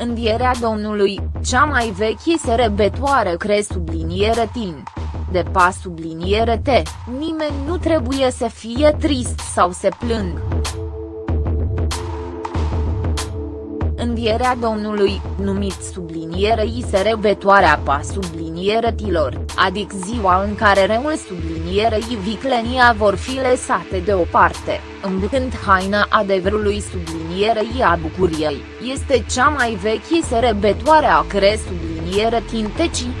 Învierea Domnului, cea mai veche serebetoare cre subliniere tin. De pa subliniere T, nimeni nu trebuie să fie trist sau să plângă. Învierea Domnului, numit sublinierei serebetoarea pa subliniere tilor, adică ziua în care reul sublinierei viclenia vor fi lăsate deoparte, îmbrăcând haina adevărului sublinierei a bucuriei, este cea mai veche serebetoare a cre subliniere tintecii.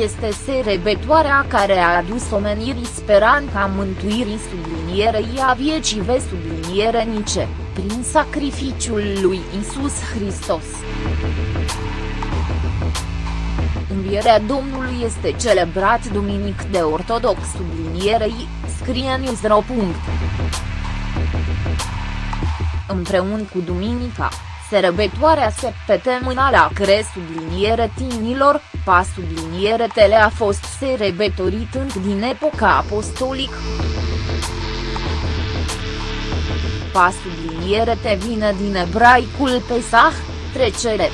Este serebetoarea care a adus omenirii speranța mântuirii sublinierei a vieții ve subliniere nice, prin sacrificiul lui Isus Hristos. Învierea Domnului este celebrat duminic de ortodox sublinierei, scrie Newsro. Împreună cu duminica, Sărbătoarea septemenală a cre subliniere tinilor, pa subliniere tele a fost sărbătorit înc din epoca apostolic. Pa subliniere te vine din ebraicul Pesach, trecere.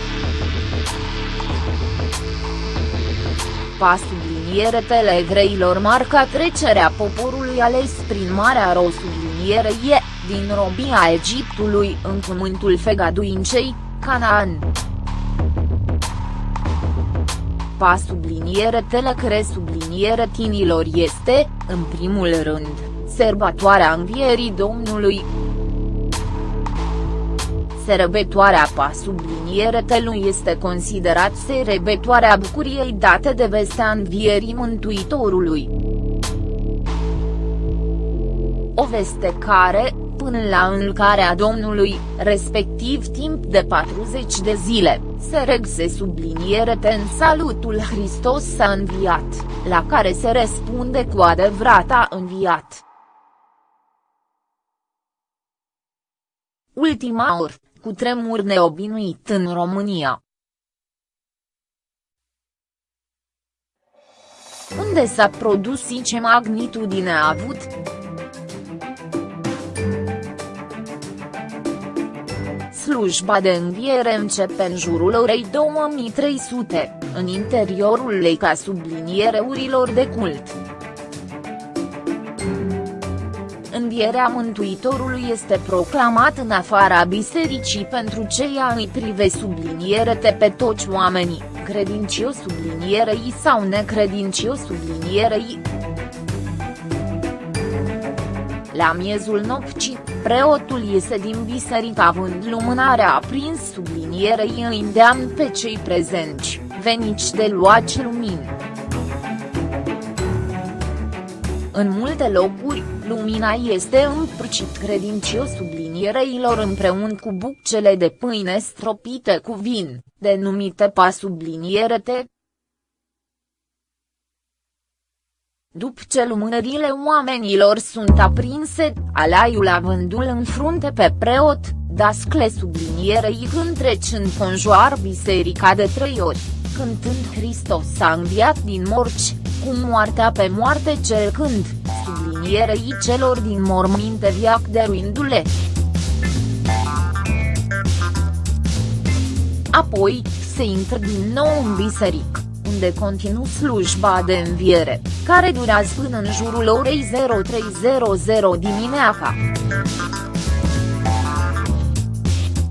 Pa subliniere tele egreilor marca trecerea poporului ales prin Marea Ro sublinierei din robia Egiptului în cuvântul fegaduincei, Canaan. Pa subliniere telecre subliniere tinilor este, în primul rând, sărbătoarea învierii Domnului. Sărbătoarea pa subliniere telui este considerat sărbătoarea bucuriei date de vestea învierii Mântuitorului. O veste care, până la înlcarea Domnului, respectiv timp de 40 de zile, se regse subliniere în salutul Hristos s-a înviat, la care se răspunde cu adevărat a înviat. Ultima oră, cu tremur neobinuit în România. Unde s-a produs și ce magnitudine a avut? Slujba de înviere începe în jurul orei 2300, în interiorul lei ca subliniereurilor de cult. Învierea Mântuitorului este proclamat în afara bisericii pentru ceea îi prive sublinierete pe toți oamenii, credincios sublinierei sau necredincios sublinierei. La miezul nopții, Preotul iese din biserică având lumânarea aprins sublinierei îi îndeamn pe cei prezenți, venici de luaci lumini. În multe locuri, lumina este împrăcit credincios subliniereilor împreună cu bucele de pâine stropite cu vin, denumite pa sublinierete, După ce lumânările oamenilor sunt aprinse, alaiul avându-l în frunte pe preot, dascle sublinierei când treci în conjoar biserica de trei ori, cântând Hristos s-a înviat din morci, cu moartea pe moarte cercând, sublinierei celor din morminte viac dăruindu-le. Apoi, se intră din nou în biserică unde continu slujba de înviere, care durează până în jurul orei 0300 dimineața.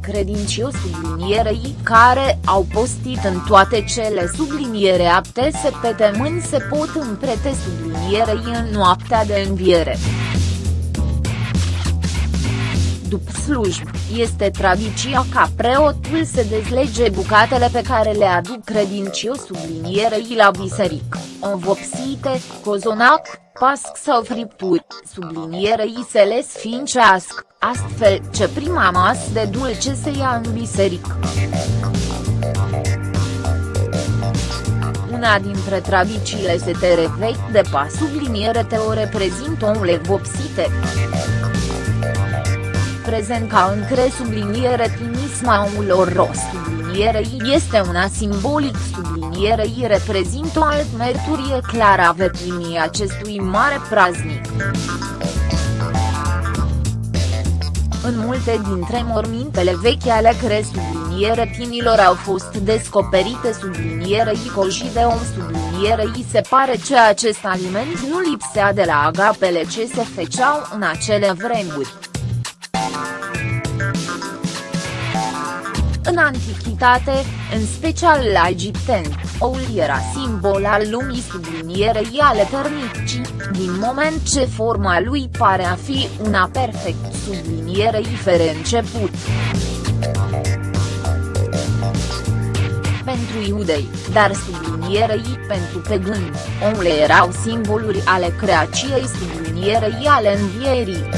Credincios sublinierei care au postit în toate cele subliniere apte să pe temâni se pot împrete sublinierei în noaptea de înviere. După slujbă, este tradiția ca preotul să dezlege bucatele pe care le aduc credincios sublinierei la biserică, învopsite, cozonac, pasc sau fripturi, sublinierei se le sfincească, astfel ce prima masă de dulce se ia în biserică. Una dintre tradițiile setere vechi de pas subliniere te o reprezintă o vopsite prezent ca în cre subliniere tinismaulor ros sublinierei este una simbolic sublinierei reprezintă o alt merturie clară a veprimii acestui mare praznic. În multe dintre mormintele vechi ale cre subliniere tinilor au fost descoperite subliniere coji de om subliniere i se pare că acest aliment nu lipsea de la agapele ce se feceau în acele vremuri. În antichitate, în special la egipteni, oul era simbol al lumii sublinierei al eternicii, din moment ce forma lui pare a fi una perfect sublinierei fără început. Pentru iudei, dar sublinierei pentru păgâni, oule erau simboluri ale creației sublinierei ale învierii.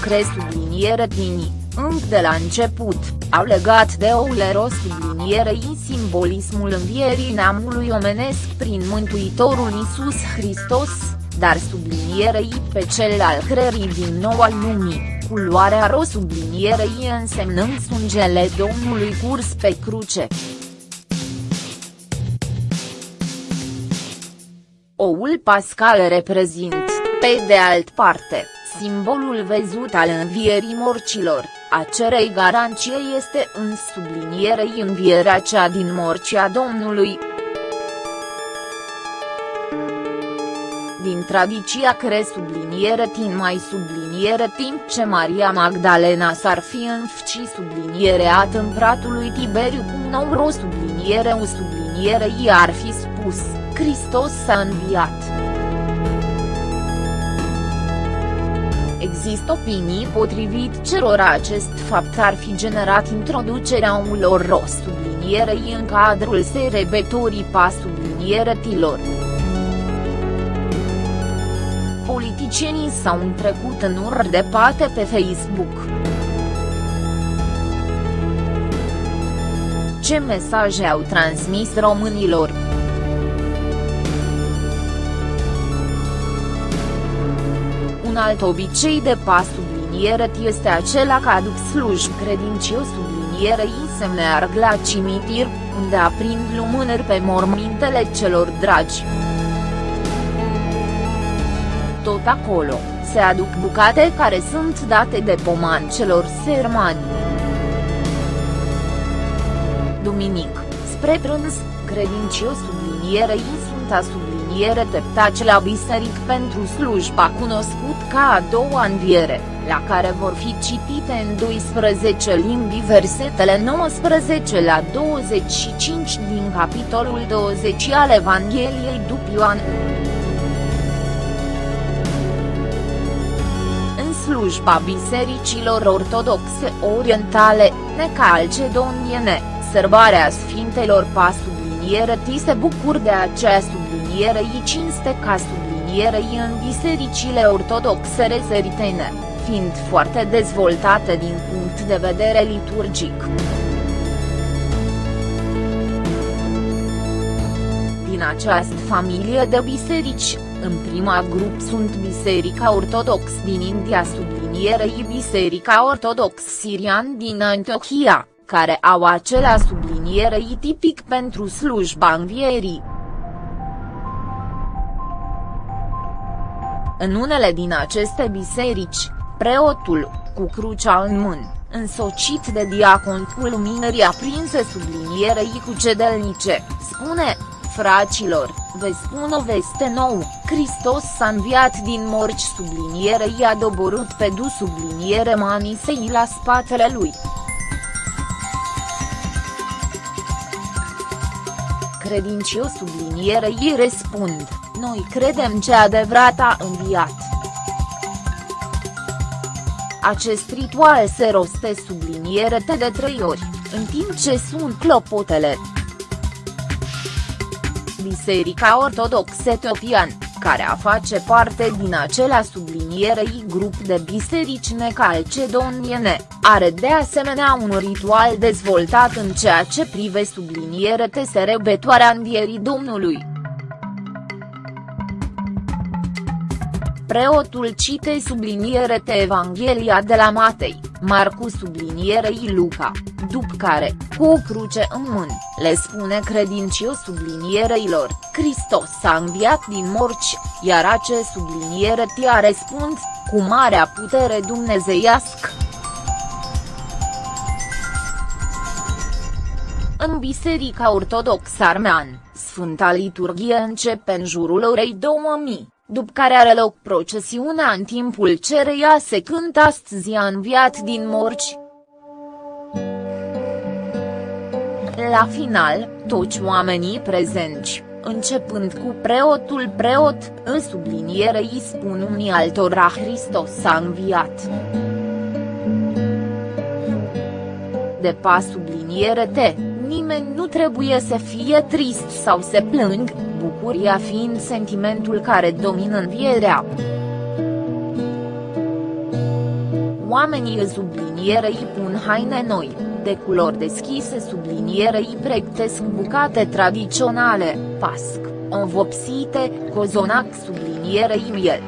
Cre subliniere tinii încă de la început, au legat de Ouleros sublinierei simbolismul învierii neamului omenesc prin Mântuitorul Iisus Hristos, dar sublinierei pe cel al creării din nou al lumii, culoarea ro sublinierei însemnând sângele Domnului curs pe cruce. Oul pascal reprezint, pe de alt parte, simbolul văzut al învierii morcilor, a cerei garanție este în sublinierei învierea cea din morcea Domnului. Din tradiția cre subliniere tin mai subliniere timp ce Maria Magdalena s-ar fi înfci subliniere a împratului Tiberiu cu nou ro subliniere u subliniere i ar fi spus, Hristos s-a înviat. Există opinii potrivit cerora acest fapt ar fi generat introducerea unor ros sublinierei în cadrul serebetorii pa tilor. Politicienii s-au întrecut în ură de pate pe Facebook. Ce mesaje au transmis românilor? Alt obicei de pas subliniere este acela că aduc sluj credincios sublinierei semne arg la cimitir, unde aprind lumânări pe mormintele celor dragi. Tot acolo, se aduc bucate care sunt date de poman celor sermani. Duminic, spre prânz, credincios sublinierei sunt asub înviere teptace la biseric pentru slujba cunoscut ca a doua înviere, la care vor fi citite în 12 limbi versetele 19 la 25 din capitolul 20 al Evangheliei după Ioan. În slujba bisericilor ortodoxe orientale, necalcedoniene, sărbarea Sfintelor pa subliniere ti se bucur de acea sublinierei cinste ca sublinierei în bisericile ortodoxe reseritene, fiind foarte dezvoltate din punct de vedere liturgic. Din această familie de biserici, în prima grup sunt Biserica Ortodox din India sublinierei Biserica Ortodox Sirian din Antiochia, care au acelea sublinierei tipic pentru slujba învierii. În unele din aceste biserici, preotul, cu crucea în mână, însocit de diacon cu luminări aprinse sublinierei cu cedelnice, spune, fraților, vă spun o veste nouă, Hristos s-a înviat din morci sublinierei i-a doborât pe du subliniere manisei la spatele lui. Credincios sublinierei răspund. Noi credem ce adevărat a înviat. Acest ritual se roste subliniere de trei ori, în timp ce sunt clopotele. Biserica Ortodoxă Etiopian, care a face parte din acela sublinierei grup de biserici necalcedoniene, are de asemenea un ritual dezvoltat în ceea ce prive subliniere te serebetoarea învierii Domnului. Preotul cite subliniere te Evanghelia de la Matei, Marcu sublinierei Luca, după care, cu o cruce în mână, le spune credincios subliniereilor, Hristos s-a înviat din morci, iar ace subliniere tia răspund, cu marea putere dumnezeiască. În Biserica Ortodoxă Armean, Sfânta Liturghie începe în jurul orei 2000, după care are loc procesiunea în timpul cereia se cântă astăzi a înviat din morci. La final, toți oamenii prezenți, începând cu preotul preot, în subliniere îi spun unii altora Hristos a înviat. De pas subliniere te, nimeni nu trebuie să fie trist sau să plâng, bucuria fiind sentimentul care domină învierea. Oamenii în subliniere îi pun haine noi, de culori deschise subliniere îi pregătesc bucate tradiționale, pasc, învopsite, cozonac subliniere miel.